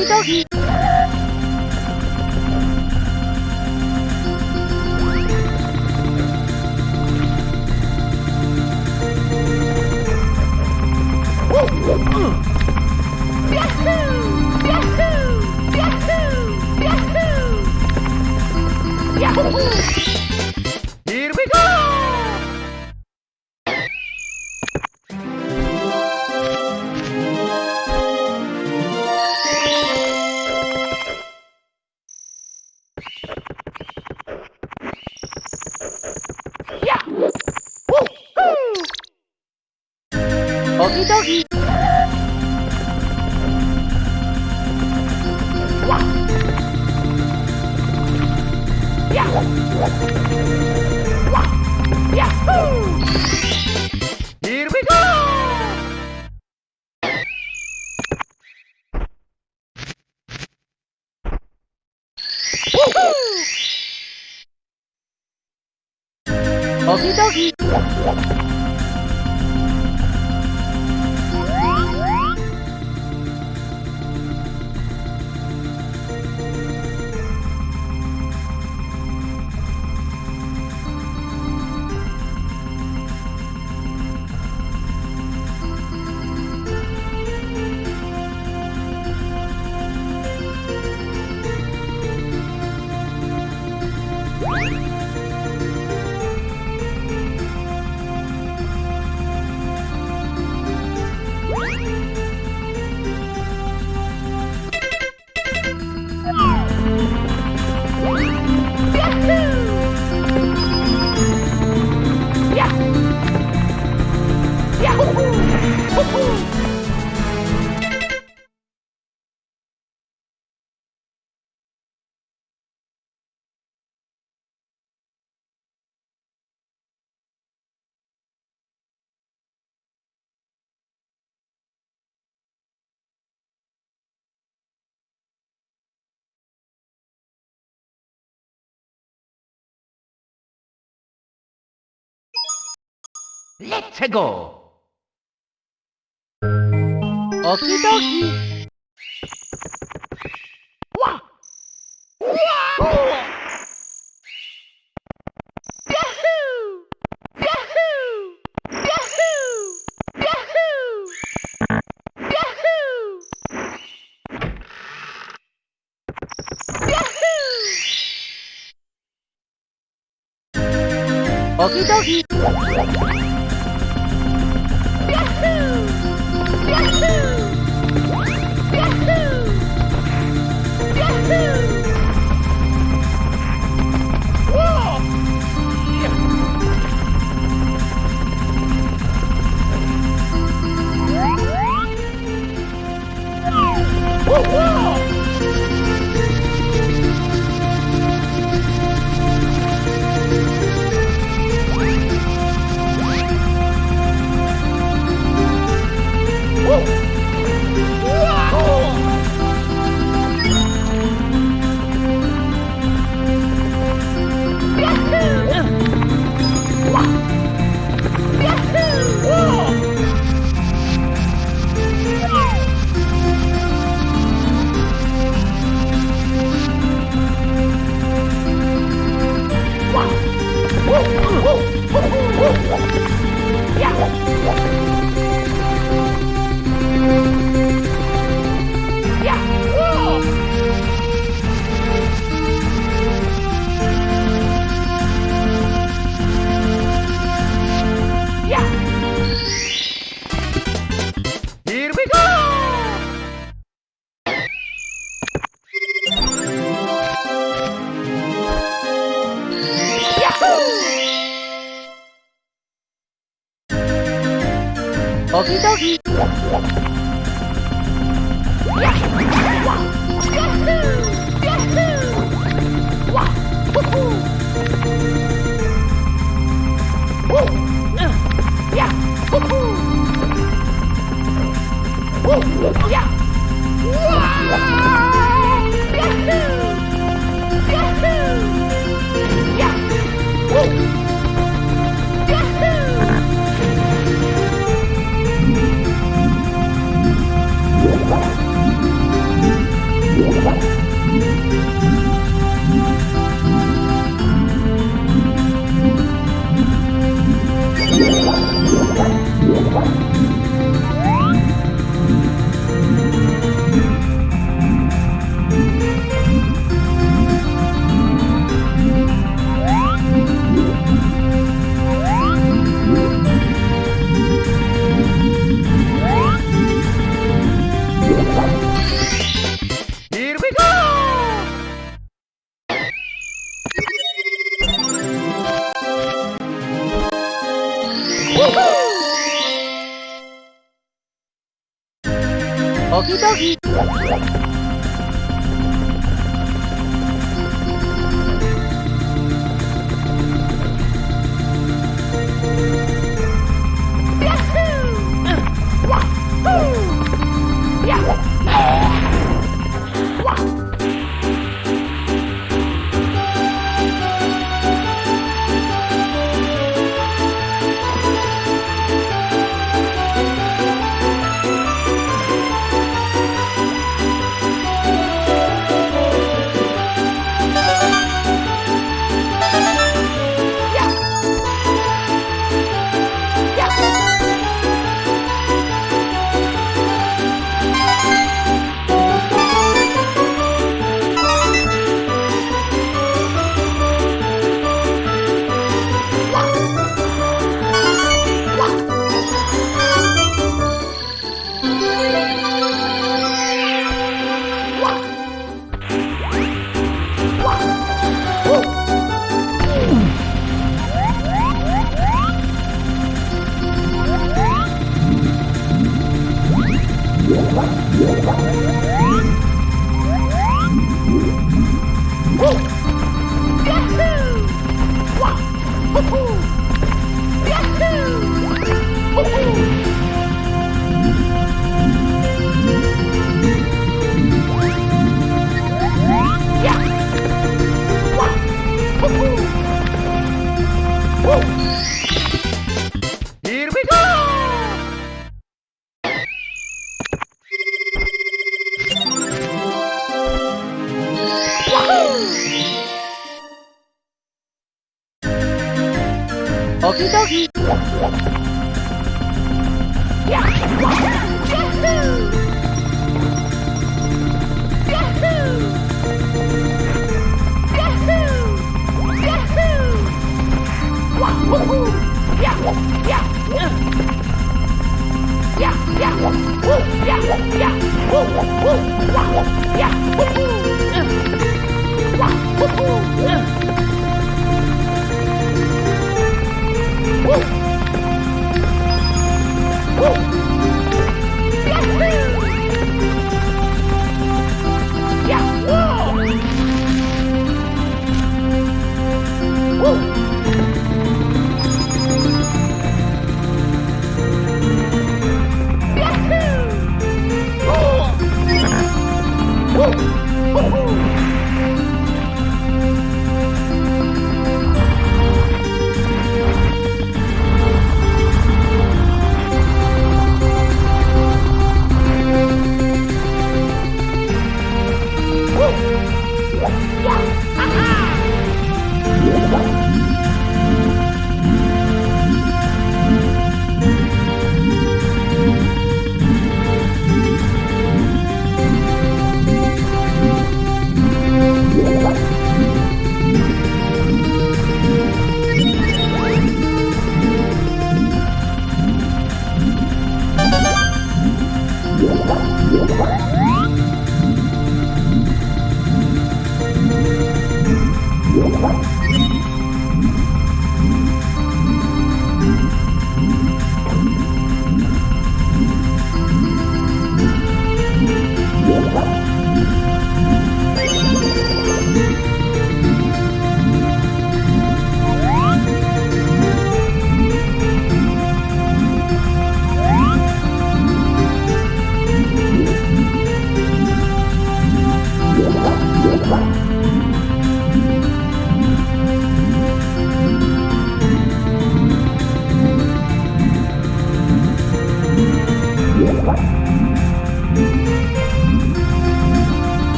Okie dokie. Okie dokie. Let's go! Okie dokie. Okie dokie.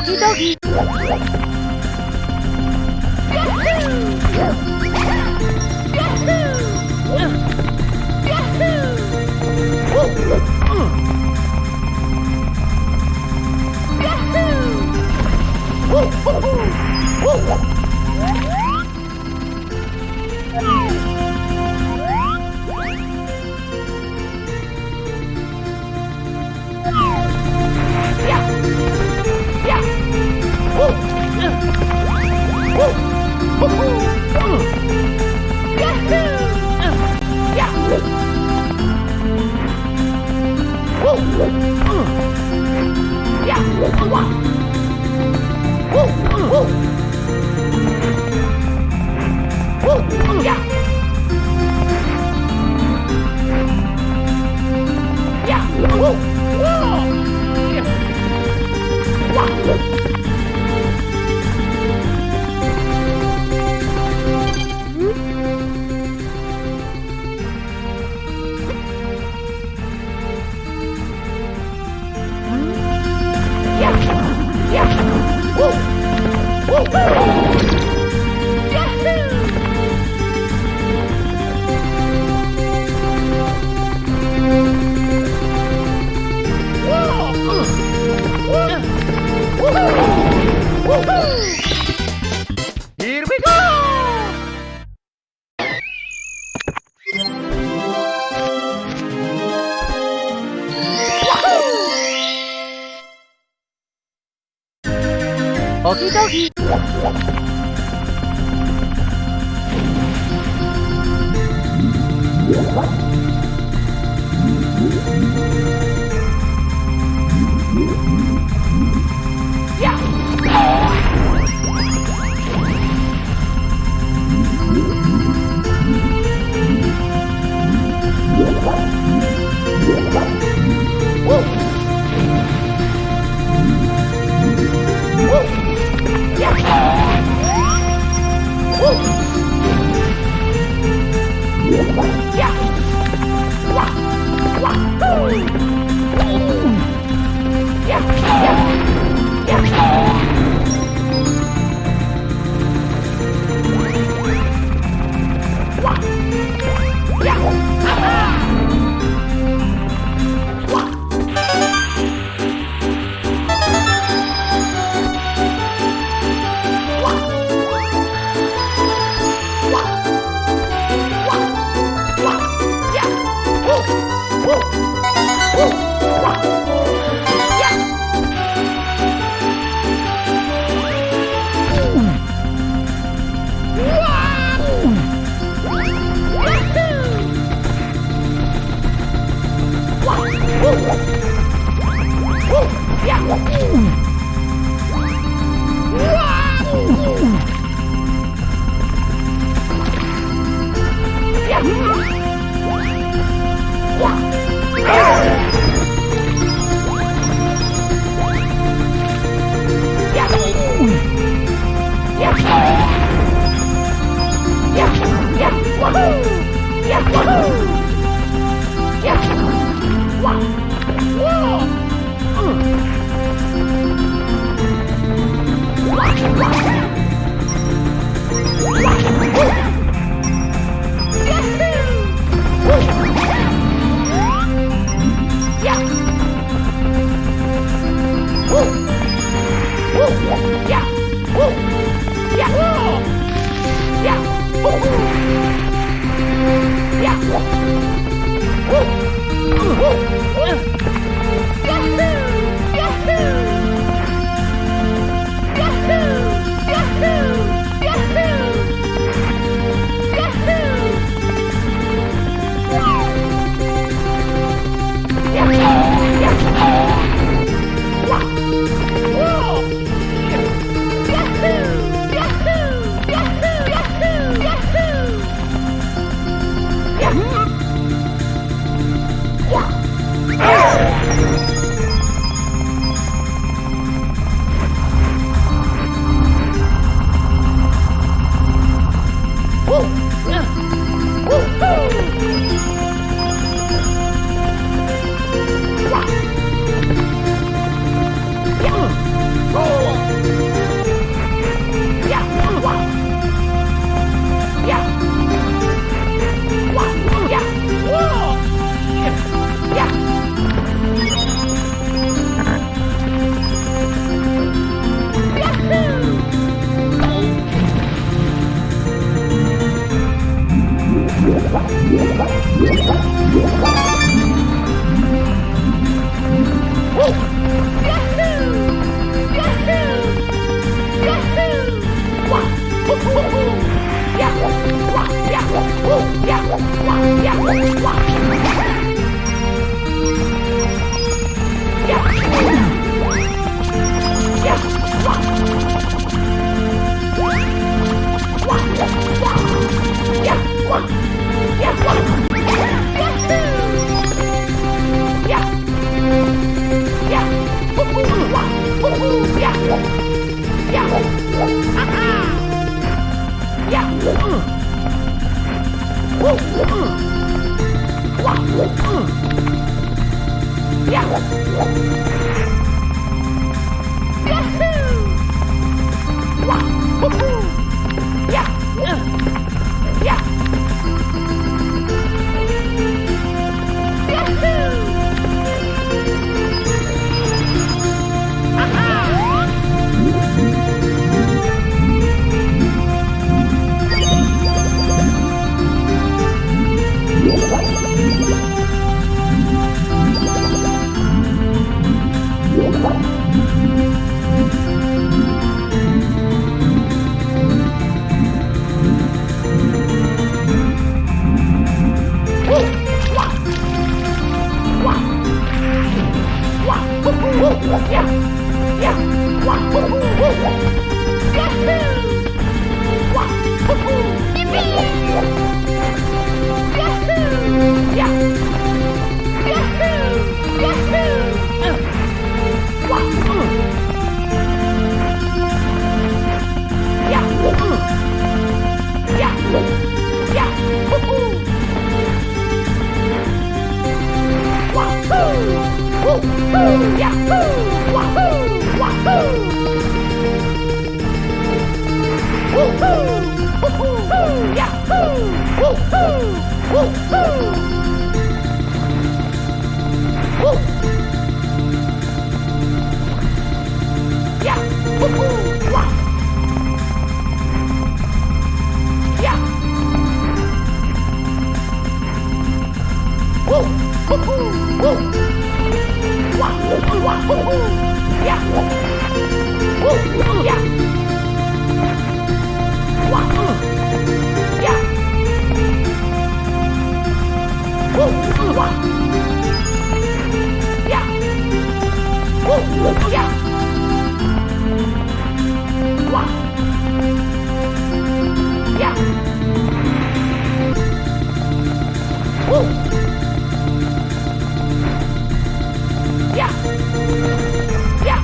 Okie dokie. Woo! Woo! Woo! Woo! 기 Here トギトギ Yeah! Wah! Wah! Woo! Roll! Yippee! Yahoo! Wahoo! Wahoo! Woohoo! Woohoo! Yahoo! Woohoo! Woohoo! Woo! Woo! Woo! 呜呼呀！Yeah!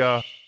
Mamma mia!